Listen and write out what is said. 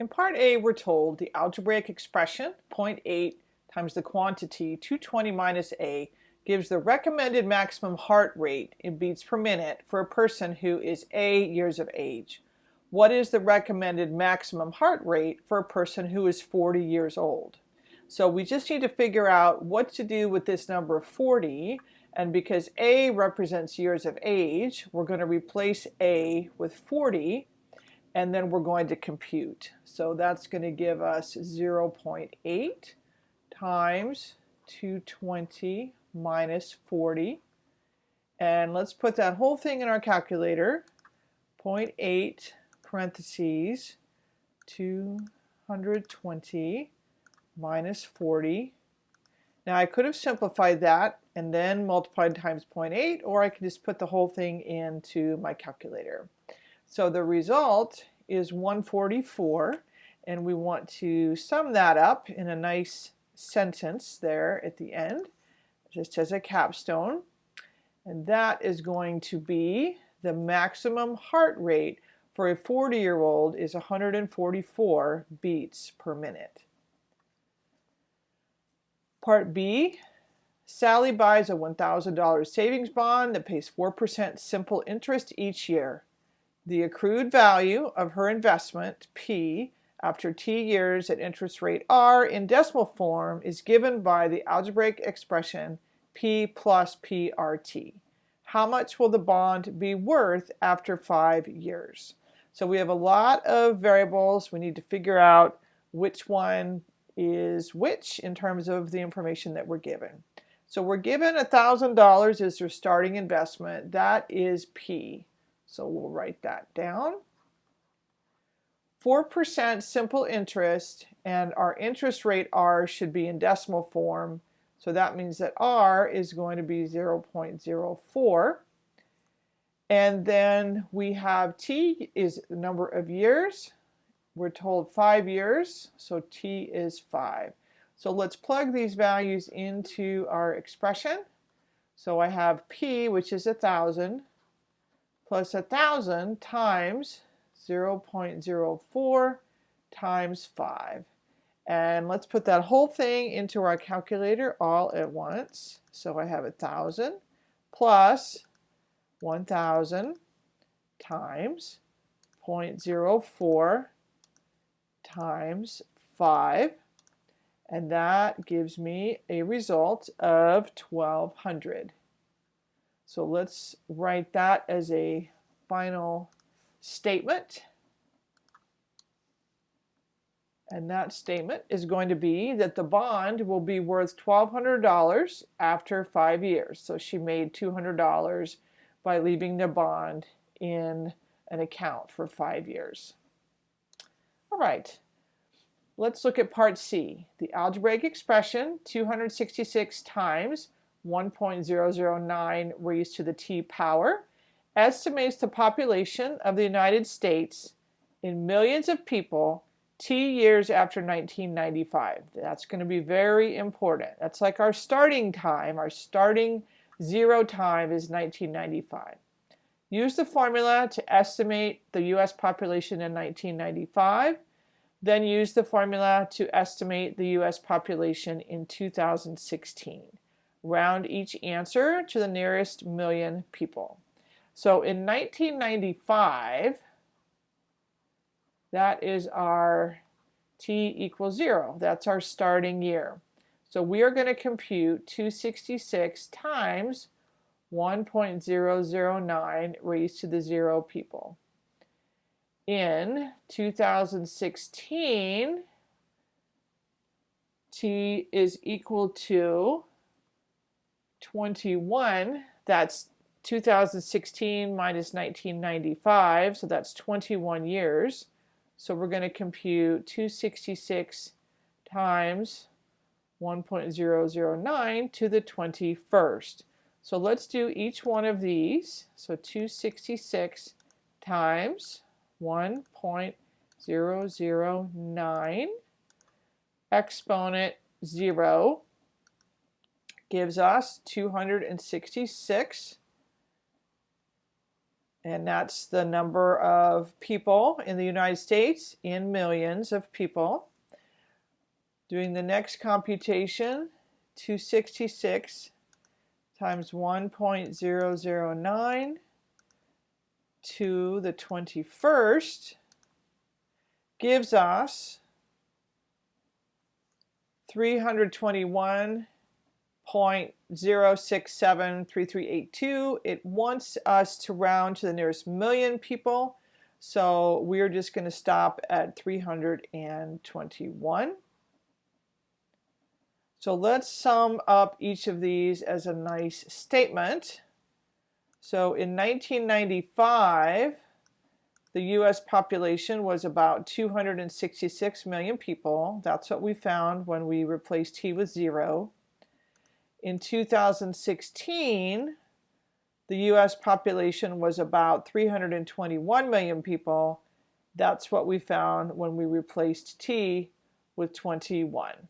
In part A, we're told the algebraic expression 0.8 times the quantity 220 minus A gives the recommended maximum heart rate in beats per minute for a person who is A years of age. What is the recommended maximum heart rate for a person who is 40 years old? So we just need to figure out what to do with this number 40 and because A represents years of age, we're going to replace A with 40 and then we're going to compute. So that's going to give us 0.8 times 220 minus 40. And let's put that whole thing in our calculator. 0.8 parentheses 220 minus 40. Now I could have simplified that and then multiplied times 0.8 or I can just put the whole thing into my calculator. So the result is 144 and we want to sum that up in a nice sentence there at the end just as a capstone and that is going to be the maximum heart rate for a 40 year old is 144 beats per minute. Part B, Sally buys a $1,000 savings bond that pays 4% simple interest each year. The accrued value of her investment, P, after T years at interest rate R in decimal form is given by the algebraic expression P plus PRT. How much will the bond be worth after five years? So we have a lot of variables. We need to figure out which one is which in terms of the information that we're given. So we're given $1,000 as their starting investment. That is P. So we'll write that down. 4% simple interest and our interest rate R should be in decimal form. So that means that R is going to be 0.04. And then we have T is the number of years. We're told five years, so T is five. So let's plug these values into our expression. So I have P, which is a thousand, plus 1,000 times 0.04 times 5. And let's put that whole thing into our calculator all at once. So I have 1,000 plus 1,000 times 0.04 times 5. And that gives me a result of 1,200. So let's write that as a final statement. And that statement is going to be that the bond will be worth $1,200 after five years. So she made $200 by leaving the bond in an account for five years. All right, let's look at part C. The algebraic expression 266 times 1.009 raised to the t power, estimates the population of the United States in millions of people t years after 1995. That's going to be very important. That's like our starting time. Our starting zero time is 1995. Use the formula to estimate the U.S. population in 1995. Then use the formula to estimate the U.S. population in 2016 round each answer to the nearest million people. So in 1995, that is our t equals 0. That's our starting year. So we are going to compute 266 times 1.009 raised to the 0 people. In 2016, t is equal to 21, that's 2016 minus 1995, so that's 21 years. So we're going to compute 266 times 1.009 to the 21st. So let's do each one of these. So 266 times 1.009 exponent 0 gives us 266 And that's the number of people in the United States in millions of people. Doing the next computation, 266 times 1.009 to the 21st gives us 321.0673382. It wants us to round to the nearest million people, so we're just going to stop at 321. So let's sum up each of these as a nice statement. So in 1995, the US population was about 266 million people. That's what we found when we replaced t with zero. In 2016, the US population was about 321 million people. That's what we found when we replaced t with 21.